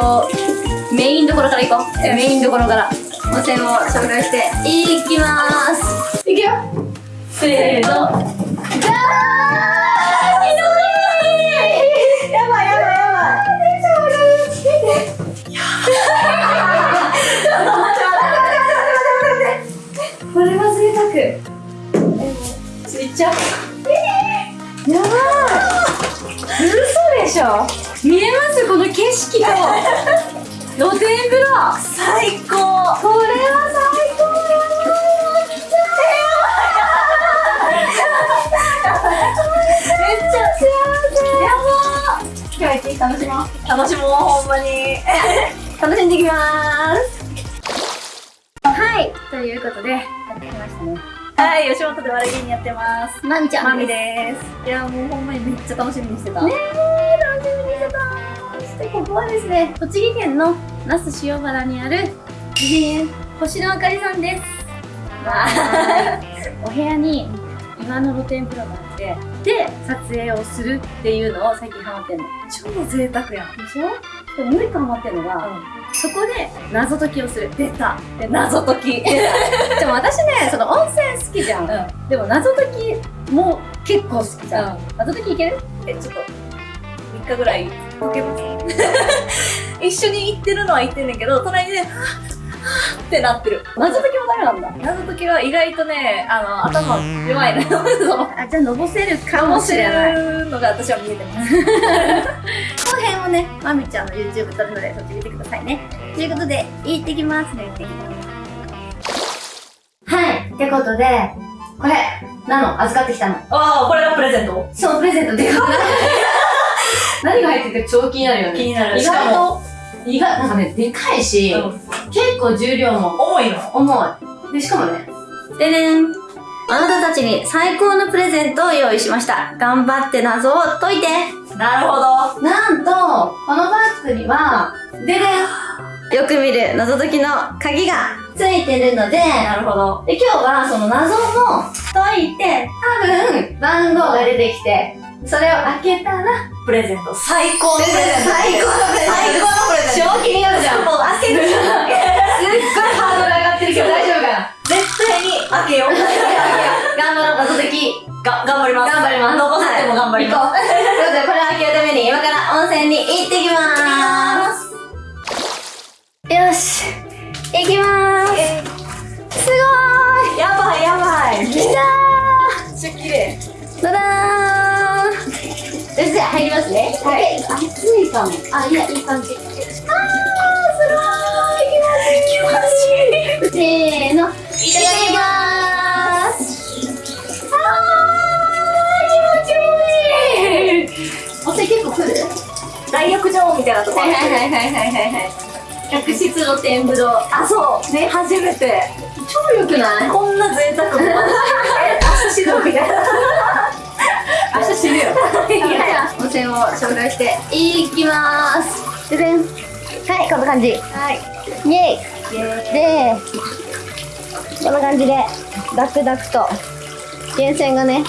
とメインどころから行こう。メインどころから。温泉を紹介して。いきます。いくよ。せーの。じゃーんひどい。やばい。やばい。やばい。これは贅沢えつい。ちゃうやばい。嘘でしょ。見えます？この景色と。露天風呂。最高。これは最高。やめっちゃ幸せ。やば今日は一日楽しもう。楽しもうほんまに。楽しんでいきます。はい。ということでやってきましたね。はい吉本で笑い芸人やってます。まみちゃんまみです。いやもうほんまにめっちゃ楽しみにしてた。ねえ楽しみにしてたそしてここはですね栃木県の那須塩原にある美人星のあかりさんです。お部屋に岩の露天風呂があってで撮影をするっていうのを最近ハマってんの。超贅沢やん。でしょでももう一個ハマってんのが、そこで謎解きをする。出た。で謎解き。でも私ねその温泉好きじゃん、うん。でも謎解きも結構好きじゃん、謎解きいける？えちょっと3日ぐらい解けます。一緒に行ってるのは行ってんねんけど隣ではぁはぁってなってる。謎解きもダメなんだ。謎解きは意外とねあの頭弱いの あじゃあのぼせるかかもしれない。のが私は見えてます。この辺をねまみちゃんの YouTube 撮るのでそっち見てくださいね。ということで行ってきますね行ってきます。はいってことでこれなの預かってきたの。ああこれがプレゼント？そうプレゼントで。か 何が入ってて超気になるよね気になる意外と意外なんかねでかいし、うん結構重量も重いの重い。で、しかもね、でねん。あなたたちに最高のプレゼントを用意しました。頑張って謎を解いて。なるほどなんと、このバッグには、ででん。よく見る謎解きの鍵がついてるので、なるほどで今日はその謎も解いて、多分番号が出てきて、それを開けたら、プレゼント最高のプレゼント最高のプレゼント最高のプレゼント超気になるじゃん。もう開けるすっごいハードル上がってるけど大丈夫かな？絶対に開けよう頑張ろう、謎解き。が頑張ります頑張ります。残せても頑張ります。ということで、これを開けるために今から温泉に行ってきまーす。よし。行きまーす。すごやばいやばいーい。来ためっちゃ綺麗ー。だだーん。よし、じゃあ入りますね。はい。熱いかも。あ、いや、いい感じ。あー、すごーい。気持ちいい。せーの。いただきまーす。あー、気持ちいい。お酒結構来る？大浴場みたいなとこはいはいはいはいはいはい。客室露天風呂。あそうね初めて超良くない？こんな贅沢も え明日死ぬみたいな明日死ぬよ。じゃあ、温泉を紹介していきまーす。ででん。はい、こんな感じ。はいイェイで、こんな感じで、ダクダクと、源泉がね、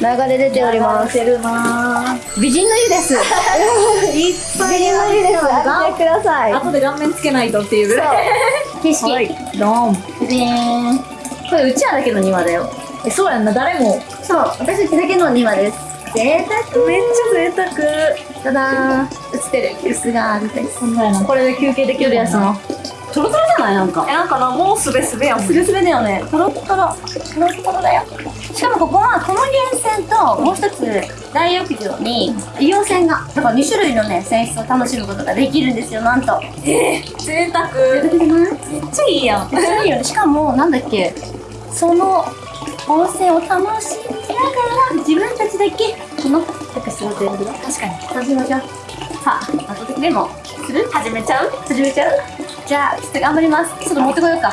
流れ出ております。てるな美人の湯です。いっぱ美人の湯です。開けてください。後で顔面つけないとっていうぐらい景色。はいドンででーん。これ、うちわだけの庭だよ。えそうやんな誰もそう、私たちだけの庭です。贅沢めっちゃ贅沢ただ。映ってる。椅子があるです。これで休憩できるやつなトロトロじゃない？なんか。えなんかなもうすべすべやもんスベスベだよね。トロットロ。トロットロだよ。しかもここは、この源泉と、もう一つ、大浴場に、硫黄泉が、だから2種類のね、泉質を楽しむことができるんですよ、なんと。え贅沢贅沢じゃないめっちゃいいやんめっちゃいいよね。しかも、なんだっけ、その、温泉を楽しみながら、自分たちだけ、この、客室露天風呂、確かに。楽しみましょう。さあ、後ででも、する？始めちゃう？始めちゃう？じゃあ、ちょっと頑張ります。ちょっと持ってこようか。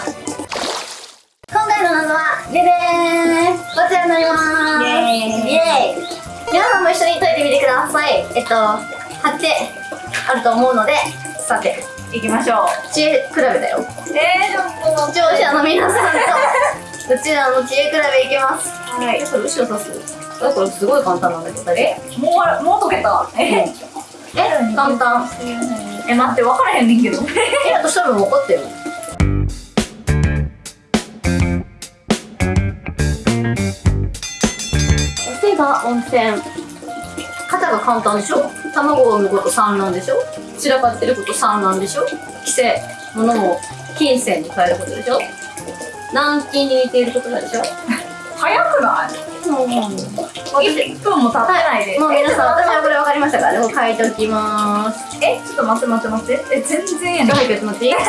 今回の謎は、ででーんこちらになりまーす。イエーイ。イエーイ。皆さんも一緒に解いてみてください。えっと、貼ってあると思うので、さて、行きましょう。知恵比べだよ。えー、ちょっと視聴者の皆さんと、うちらの知恵比べいきます。はい。え、これ後ろ刺す？これすごい簡単なんだけど、えもうもう解けた？え？え簡単。え待って分からへんねんけど。え私多分分かったよ。手が温泉。肩が簡単でしょ？卵を産むこと産卵でしょ？散らかってること産卵でしょ？規制物を金銭に変えることでしょ？軟禁に似ていることなんでしょ早くない？もう1分も経ってないで、もう皆さん私はこれれ分かりましたからねもう書いておきます。えちょっと待って待って待って。え全然やねん。早くやってもらっていい早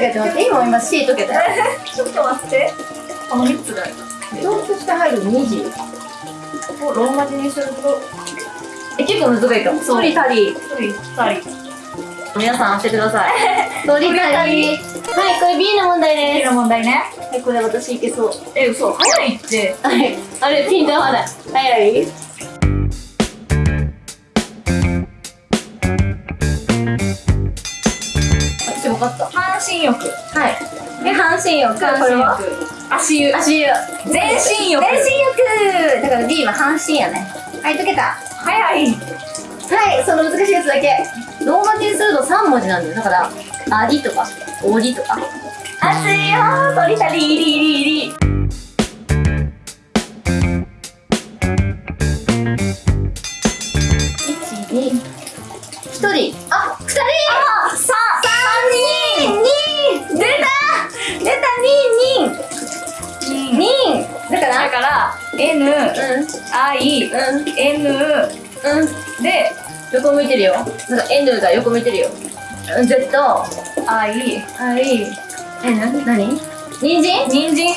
くやって。もらっていいもう今 C 解けたよ。ちょっと待って。この3つだよ。共通して入る2時？をローマ字にすると。え結構難しいかもそう。鳥足り。1人2人皆さん押してください。鳥足りはいこれ B の問題次での問題ね。すはいこれ私いけそう。え嘘。早いって。はい。あれピント合わない。はい？はい私分かった。半身浴。はい。え半身浴。これは？足湯。足湯。全身浴。全身浴。だから B は半身やね。はい解けた。早いはい、その難しいやつだけ。ローマ字にすると3文字なんだよ。だから、ありとか、おりとか。熱いよー鳥たりりりり1、2、1人。あ、2人あ、2人あさ3人 !2! 出た出た !2、人人だから、だから N うん、I うん、N うん。で横向いてるよ。なんか N が横向いてるよ。うん Z、I I、N? 何？人参？人参あー、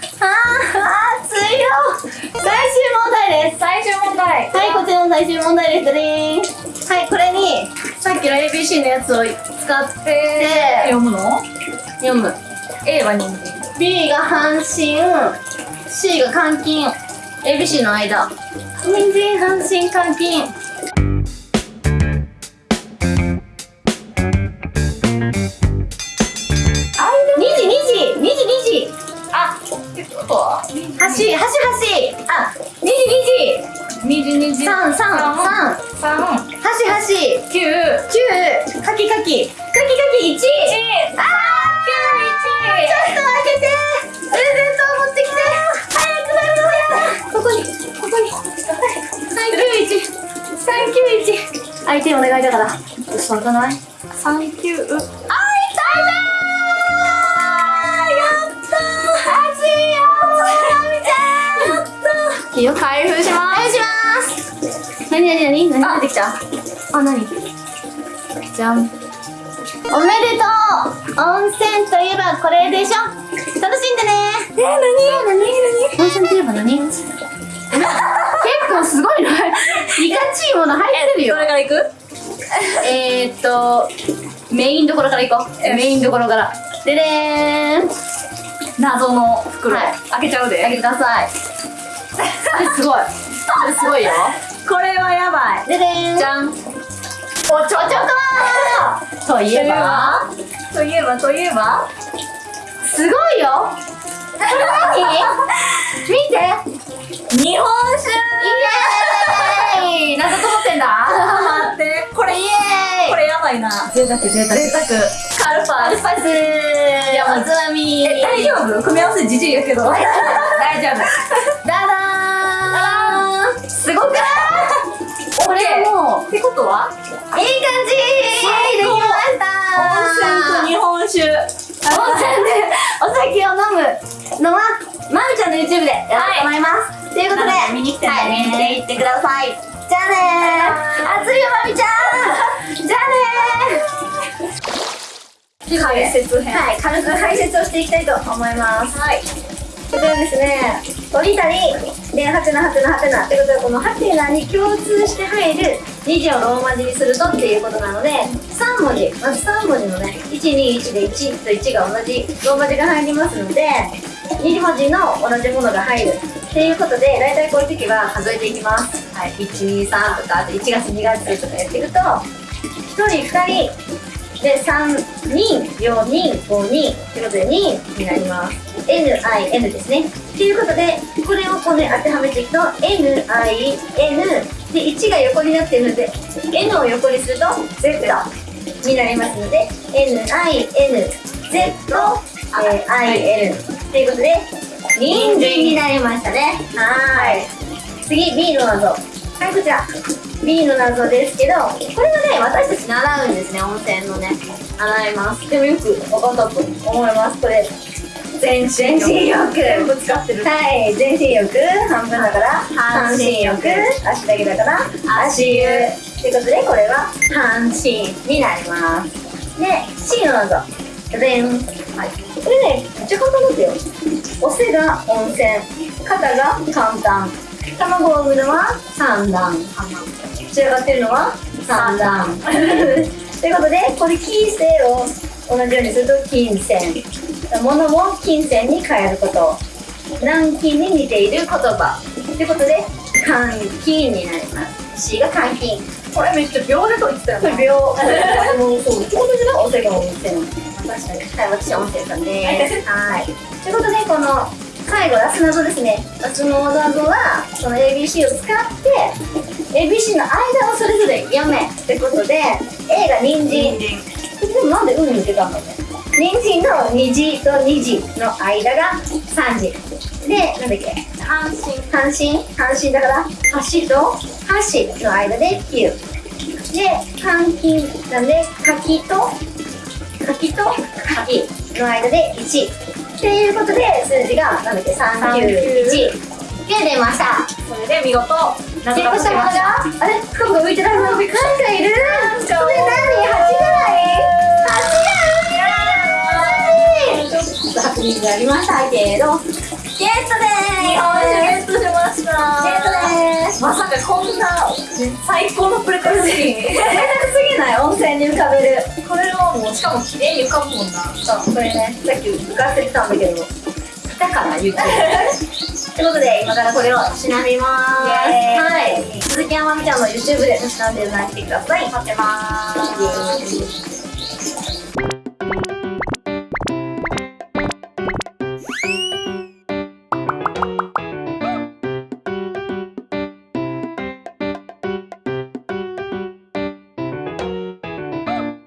出たあー、熱いよ最終問題です最終問題はい、こちらの最終問題ですねはい、これに、さっきの ABC のやつを使って読むの？読む。A は人参 B が半身、C が監禁。ABC の間。人参、半身、監禁。2時、2時 !2 時、2時。あってことは？橋、橋、橋あ、2時、2時。二時二時。九。九。かきかき。かきかき一。あーちょっと開けて391相手お願いだから。嘘じがない？39あいたいいよ。開封します。開封します。何何何？何何てきた？あ何？じゃんおめでとう。温泉といえばこれでしょ。楽しんでね。えー、何？何何？温泉といえば何？ちいもの入ってるよ。どれからいく？えーっとメインどころからいこう。メインどころから。ででーん。謎の袋。はい。開けちゃう開けてでください。すごい。あれすごいよ。これはやばい。ででーん。じゃん。おちょちょとといえば？といえば？といえば？すごいよ。何？見て。日本酒ーイこれやばいな。贅沢贅沢。贅沢カルパアルパス。おつまみ。え大丈夫？組み合わせじじいやけど。大丈夫。ダダーンすごくない？これもうってことは？いい感じ。できました。温泉と日本酒。温泉。でお酒を飲むのはまみちゃんの YouTube でやろうと思います、ということで見に来てね。はい、見に来ていってください。じゃあねー。熱いよまみちゃんじゃあねー。解説編。はい、軽く解説をしていきたいと思います。はい。こちらですね鳥谷でハテナハテナハテナってことでこのハテナに共通して入る2字をローマ字にするとっていうことなので3文字まず3文字のね121で1と1が同じローマ字が入りますので2文字の同じものが入るっていうことで大体こういう時は数えていきますはい123とかあと1月2月とかやっていくと1人2人。で3人4人5人ということで2になります。NIN ですね。ということでこれをここに当てはめていくと NIN で1が横になっているので N を横にすると Z になりますので NINZIN ということで人参になりましたね。はい。次 B の謎。はいこちら。B の謎ですけどこれはね私たち習うんですね温泉のね。習います。でもよく分かったと思います。これ全身浴。全部使ってる。はい。全身浴。半分だから半身浴。足だけだから足湯。ということでこれは半身になります。で C の謎。でんはい。これねめっちゃ簡単だったよ。お背が温泉。肩が簡単卵を産むのは三段仕上がってるのは三段。ということでこれ金星を同じようにすると金銭。物も金銭に変えること。軟禁に似ている言葉。ということで換金になります。C が換金これめっちゃ秒でと言ってたよ秒もう そう。ってことじゃないお世話温泉確かに。はい私温泉さんで。すはい。ということでこの最後ラス謎ですね。ラスの謎はその ABC を使って ABC の間をそれぞれ読めってことで A が人参。でもなんで海に出たんだろうね人参の虹と虹の間が3時でなんだっけ？半身。半身。半身だから？橋と？橋の間で9で換金なんで？柿と？柿と？柿の間で1っていうことで数字がなんだっけ391で出ました。それで見事謎がゲットした。ものがあれ？深く浮いてる？はずなんかいる？それ何8ぐらい8が浮いてるちょっと確認がありました。けどゲットで日本酒ゲットしました。ゲットですまさかこんな最高のプレカスキ贅沢すぎない温泉に浮かべる。これはもうしかも綺麗に浮かぶもんなそうこれね。さっき浮かせてたんだけど。来たかな雪ということで今からこれをしなみますはい。鈴木あまみちゃんの YouTube でたしなんでいただいてください待ってまーす